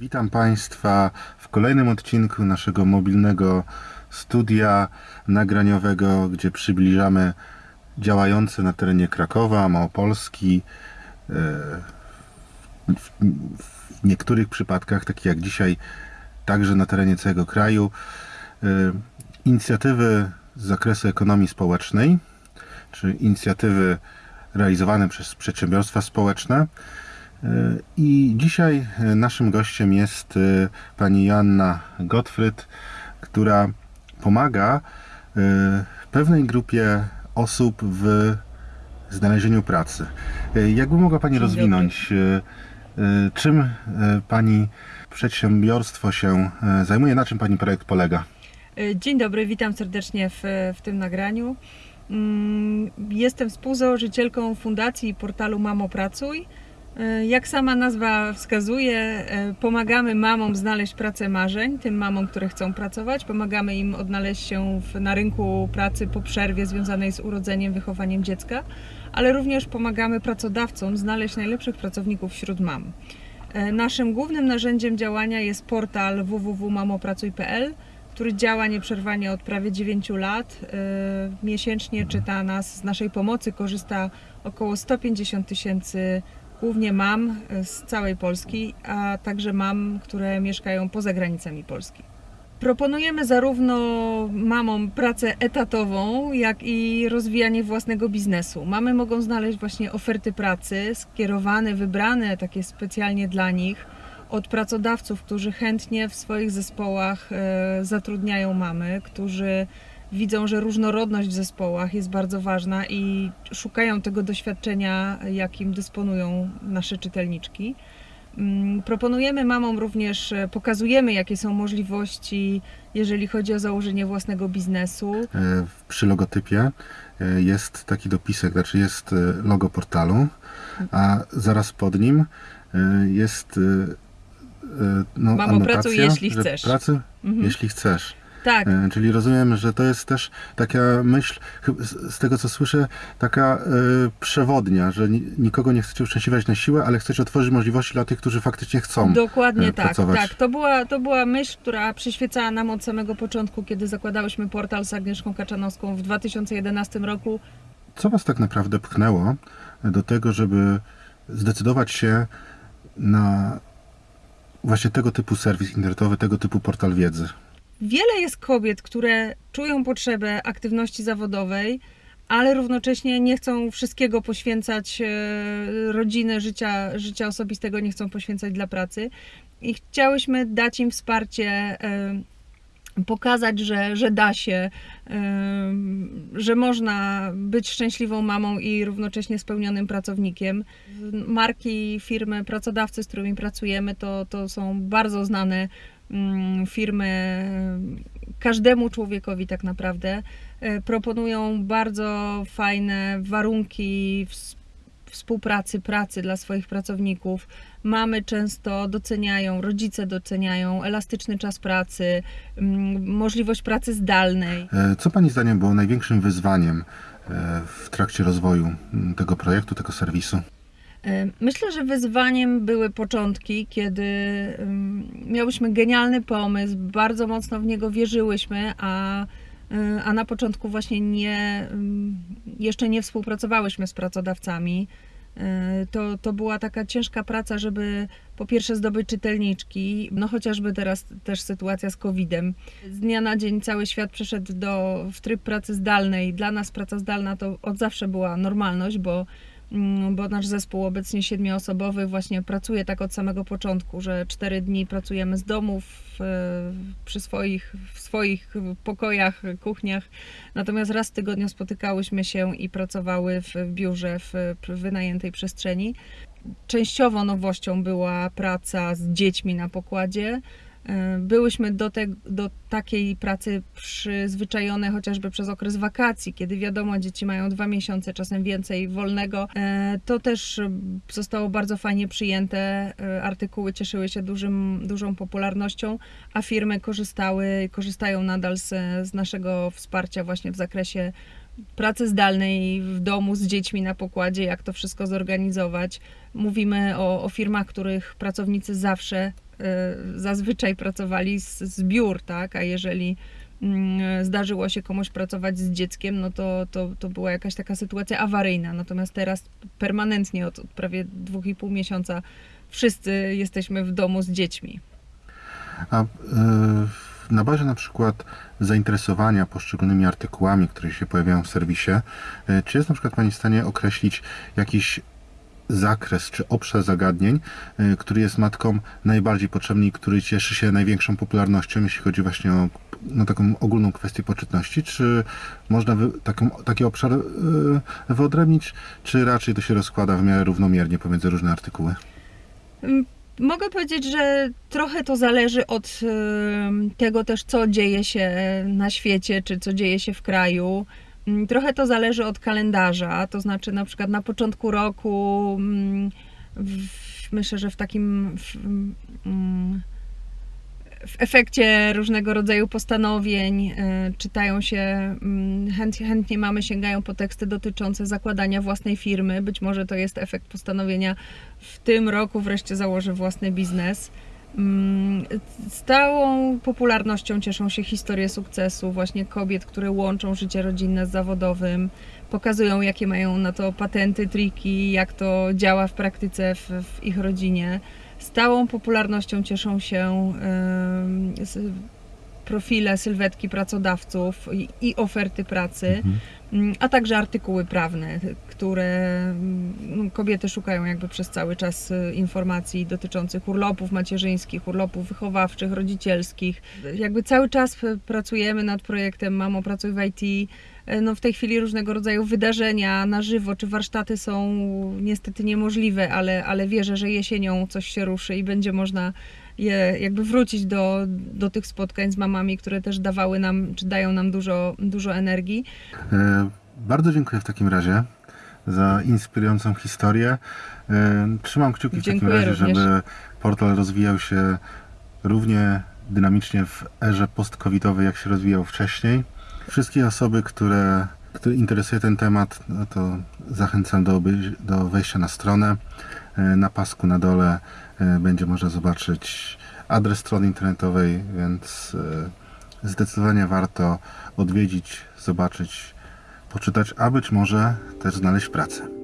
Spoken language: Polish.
Witam Państwa w kolejnym odcinku naszego mobilnego studia nagraniowego, gdzie przybliżamy działające na terenie Krakowa, Małopolski, e, w, niektórych przypadkach, takich jak dzisiaj, także na terenie całego kraju, e, inicjatywy z zakresu ekonomii społecznej, czy inicjatywy realizowane przez przedsiębiorstwa społeczne. I dzisiaj e, naszym gościem jest e, pani Joanna Gottfried, która pomaga e, pewnej grupie osób w znalezieniu pracy. Jakby mogła Pani rozwinąć, czym Pani przedsiębiorstwo się zajmuje, na czym Pani projekt polega? Dzień dobry, witam serdecznie w, w tym nagraniu. Mm, Jestem współzałożycielką fundacji i portalu Mamo Pracuj. E, Jak sama nazwa wskazuje, e, pomagamy mamom znaleźć pracę marzeń, tym mamom, które chcą pracować. Pomagamy im odnaleźć się w, na rynku pracy po przerwie związanej z urodzeniem, wychowaniem dziecka, ale również pomagamy pracodawcom znaleźć najlepszych pracowników wśród mam. E, Naszym głównym narzędziem działania jest portal www.mamopracuj.pl, który działa nieprzerwanie od prawie 9 lat. Miesięcznie czyta nas, z naszej pomocy korzysta około 150 tysięcy głównie mam e, z całej Polski, a także mam, które mieszkają poza granicami Polski. Proponujemy zarówno mamom pracę etatową, jak i rozwijanie własnego biznesu. Mamy mogą znaleźć właśnie oferty pracy skierowane, wybrane takie specjalnie dla nich od pracodawców, którzy chętnie w swoich zespołach e, zatrudniają mamy, którzy widzą, że różnorodność w zespołach jest bardzo ważna i szukają tego doświadczenia, jakim dysponują nasze czytelniczki. Mm, Proponujemy mamom również, e, pokazujemy jakie są możliwości, jeżeli chodzi o założenie własnego biznesu. E, Przy logotypie e, jest taki dopisek, znaczy jest logo portalu, a zaraz pod nim jest no, Mamo, pracuj, jeśli chcesz. Pracy, Mhm. jeśli chcesz. Tak, E, Czyli rozumiem, że to jest też taka myśl, z tego co słyszę, taka e, przewodnia, że ni- nikogo nie chcecie uszczęśliwiać na siłę, ale chcecie otworzyć możliwości dla tych, którzy faktycznie chcą. Dokładnie e, tak, pracować. tak. To była, to była myśl, która przyświecała nam od samego początku, kiedy zakładałyśmy portal z Agnieszką Kaczanowską w 2011 roku. Co Was tak naprawdę pchnęło do tego, żeby zdecydować się na właśnie tego typu serwis internetowy, tego typu portal wiedzy? Wiele jest kobiet, które czują potrzebę aktywności zawodowej, ale równocześnie nie chcą wszystkiego poświęcać e, rodziny, życia, życia osobistego, nie chcą poświęcać dla pracy. I chciałyśmy dać im wsparcie, e, pokazać, że, że da się, e, że można być szczęśliwą mamą i równocześnie spełnionym pracownikiem. Marki, firmy, pracodawcy, z którymi pracujemy, to, to są bardzo znane firmy każdemu człowiekowi tak naprawdę e, proponują bardzo fajne warunki ws- współpracy, pracy dla swoich pracowników. Mamy często doceniają, rodzice doceniają elastyczny czas pracy, mm, możliwość pracy zdalnej. E, Co Pani zdaniem było największym wyzwaniem e, w trakcie rozwoju m, tego projektu, tego serwisu? Myślę, że wyzwaniem były początki, kiedy miałyśmy genialny pomysł, bardzo mocno w niego wierzyłyśmy, a, y, a na początku właśnie nie, jeszcze nie współpracowałyśmy z pracodawcami. Y, To, to była taka ciężka praca, żeby po pierwsze zdobyć czytelniczki, no chociażby teraz też sytuacja z COVID-em. Z dnia na dzień cały świat przeszedł do, w tryb pracy zdalnej. Dla nas praca zdalna to od zawsze była normalność, bo bo nasz zespół obecnie siedmioosobowy właśnie pracuje tak od samego początku, że cztery dni pracujemy z domów e, przy swoich, w swoich pokojach, kuchniach. Natomiast raz w tygodniu spotykałyśmy się i pracowały w biurze w wynajętej przestrzeni. Częściowo nowością była praca z dziećmi na pokładzie. E, Byłyśmy do, te, do takiej pracy przyzwyczajone chociażby przez okres wakacji, kiedy wiadomo, dzieci mają dwa miesiące, czasem więcej wolnego. E, To też zostało bardzo fajnie przyjęte. E, Artykuły cieszyły się dużym, dużą popularnością, a firmy korzystały, korzystają nadal z, z naszego wsparcia właśnie w zakresie pracy zdalnej w domu z dziećmi na pokładzie, jak to wszystko zorganizować. Mówimy o, o firmach, których pracownicy zawsze, zazwyczaj pracowali z, z biur, tak? A jeżeli mm, zdarzyło się komuś pracować z dzieckiem, no to, to, to była jakaś taka sytuacja awaryjna. Natomiast teraz permanentnie od, od prawie dwóch i pół miesiąca wszyscy jesteśmy w domu z dziećmi. A y, na bazie na przykład zainteresowania poszczególnymi artykułami, które się pojawiają w serwisie, y, czy jest na przykład Pani w stanie określić jakiś zakres czy obszar zagadnień, y, który jest matkom najbardziej potrzebny i który cieszy się największą popularnością, jeśli chodzi właśnie o no, taką ogólną kwestię poczytności? Czy można wy, taką, taki obszar y, wyodrębnić, czy raczej to się rozkłada w miarę równomiernie pomiędzy różne artykuły? Mm, Mogę powiedzieć, że trochę to zależy od em, tego też, co dzieje się na świecie, czy co dzieje się w kraju. Mm, Trochę to zależy od kalendarza, to znaczy na przykład na początku roku, mm, w, myślę, że w takim w, mm, w efekcie różnego rodzaju postanowień e, czytają się, mm, chęt, chętnie mamy sięgają po teksty dotyczące zakładania własnej firmy. Być może to jest efekt postanowienia w tym roku wreszcie założę własny biznes. Mm, Stałą popularnością cieszą się historie sukcesu właśnie kobiet, które łączą życie rodzinne z zawodowym, pokazują jakie mają na to patenty, triki, jak to działa w praktyce w, w ich rodzinie. Stałą popularnością cieszą się s- profile, sylwetki pracodawców i, i oferty pracy, mm, a także artykuły prawne, które mm, no, kobiety szukają jakby przez cały czas y, informacji dotyczących urlopów macierzyńskich, urlopów wychowawczych, rodzicielskich. Jakby cały czas y, pracujemy nad projektem Mamo Pracuj w IT. E, No w tej chwili różnego rodzaju wydarzenia na żywo czy warsztaty są niestety niemożliwe, ale, ale wierzę, że jesienią coś się ruszy i będzie można je jakby wrócić do, do tych spotkań z mamami, które też dawały nam, czy dają nam dużo, dużo energii. E, Bardzo dziękuję w takim razie za inspirującą historię. E, Trzymam kciuki w takim Dziękuję razie, również. żeby portal rozwijał się równie dynamicznie w erze post-covidowej, jak się rozwijał wcześniej. Wszystkie osoby, które, które interesuje ten temat, no to zachęcam do, do wejścia na stronę. E, Na pasku na dole e, będzie można zobaczyć adres strony internetowej, więc e, zdecydowanie warto odwiedzić, zobaczyć, poczytać, a być może też znaleźć pracę.